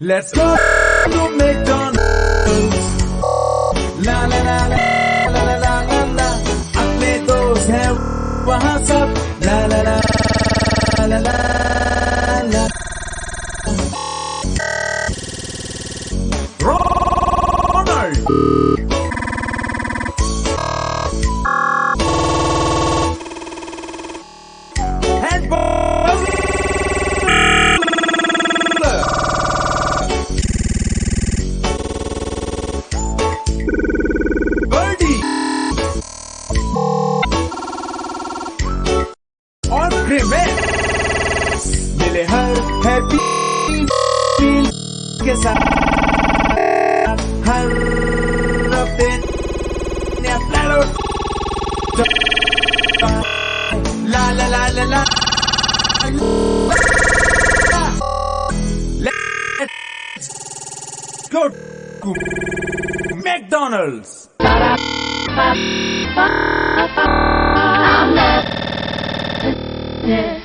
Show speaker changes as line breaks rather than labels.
Let's go to McDonald's. La la la la la la la la la अपने दोस्त हैं वहाँ सब la la la la la la Ronald Birdie Grim मिले her happy के साथ हर McDonald's.
Yeah.